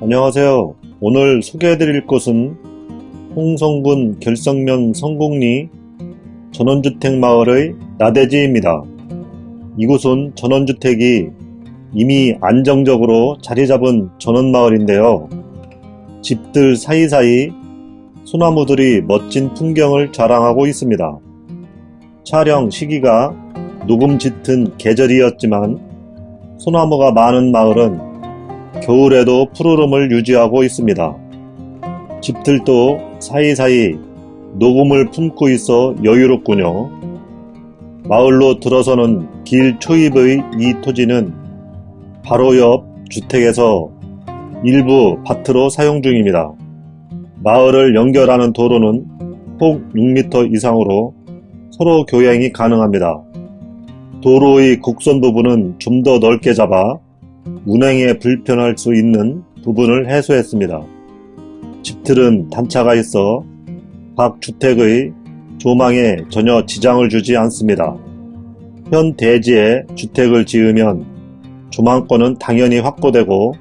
안녕하세요. 오늘 소개해드릴 곳은 홍성군 결성면 성곡리 전원주택마을의 나대지입니다. 이곳은 전원주택이 이미 안정적으로 자리잡은 전원마을인데요. 집들 사이사이 소나무들이 멋진 풍경을 자랑하고 있습니다. 촬영 시기가 녹음 짙은 계절이었지만 소나무가 많은 마을은 겨울에도 푸르름을 유지하고 있습니다. 집들도 사이사이 녹음을 품고 있어 여유롭군요. 마을로 들어서는 길 초입의 이 토지는 바로 옆 주택에서 일부 밭으로 사용 중입니다. 마을을 연결하는 도로는 폭 6m 이상으로 서로 교행이 가능합니다. 도로의 곡선 부분은 좀 더 넓게 잡아 운행에 불편할 수 있는 부분을 해소했습니다. 집들은 단차가 있어 각 주택의 조망에 전혀 지장을 주지 않습니다. 현 대지에 주택을 지으면 조망권은 당연히 확보되고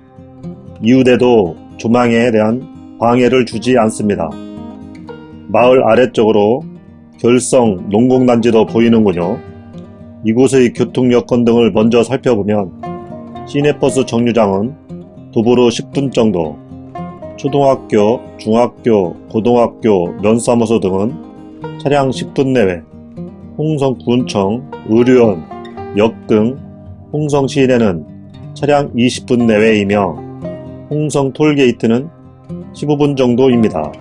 이웃에도 조망에 대한 방해를 주지 않습니다. 마을 아래쪽으로 결성 농공단지도 보이는군요. 이곳의 교통 여건 등을 먼저 살펴보면 시내버스 정류장은 도보로 10분 정도 초등학교, 중학교, 고등학교, 면사무소 등은 차량 10분 내외 홍성군청, 의료원, 역 등 홍성 시내는 차량 20분 내외이며 홍성 톨게이트는 15분 정도입니다.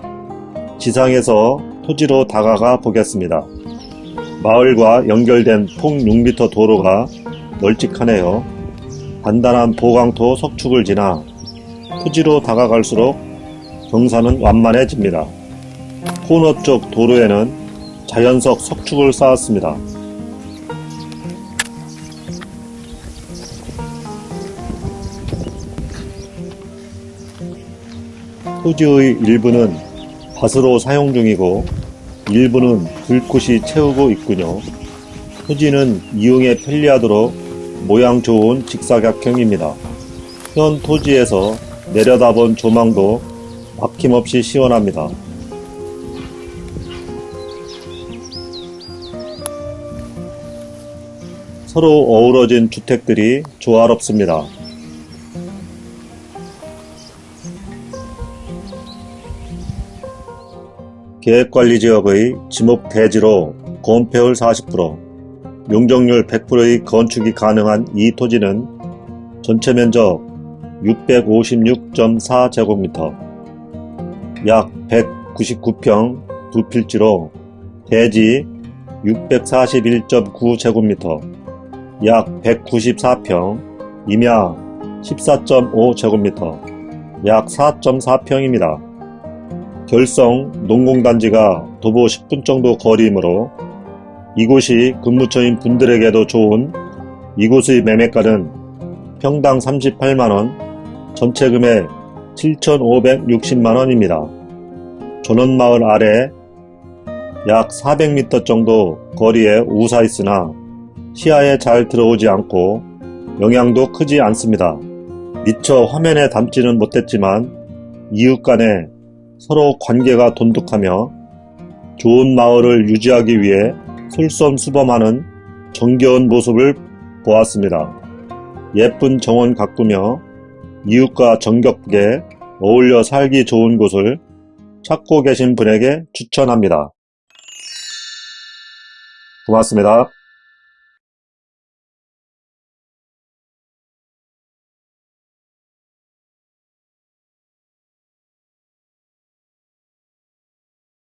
지상에서 토지로 다가가 보겠습니다. 마을과 연결된 폭 6m 도로가 널찍하네요. 단단한 보강토 석축을 지나 토지로 다가갈수록 경사는 완만해집니다. 코너 쪽 도로에는 자연석 석축을 쌓았습니다. 토지의 일부는 밭으로 사용 중이고 일부는 불꽃이 채우고 있군요. 토지는 이용에 편리하도록 모양 좋은 직사각형입니다. 현 토지에서 내려다본 조망도 막힘없이 시원합니다. 서로 어우러진 주택들이 조화롭습니다. 계획관리지역의 지목 대지로 건폐율 40%, 용적률 100%의 건축이 가능한 이 토지는 전체 면적 656.4제곱미터, 약 199평 두 필지로 대지 641.9제곱미터, 약 194평, 임야 14.5제곱미터, 약 4.4평입니다. 결성 농공단지가 도보 10분 정도 거리이므로 이곳이 근무처인 분들에게도 좋은 이곳의 매매가는 평당 38만원, 전체 금액 7,560만원입니다. 전원마을 아래 약 400m 정도 거리에 우사 있으나 시야에 잘 들어오지 않고 영향도 크지 않습니다. 미처 화면에 담지는 못했지만 이웃 간에 서로 관계가 돈독하며 좋은 마을을 유지하기 위해 솔선수범하는 정겨운 모습을 보았습니다. 예쁜 정원 가꾸며 이웃과 정겹게 어울려 살기 좋은 곳을 찾고 계신 분에게 추천합니다. 고맙습니다.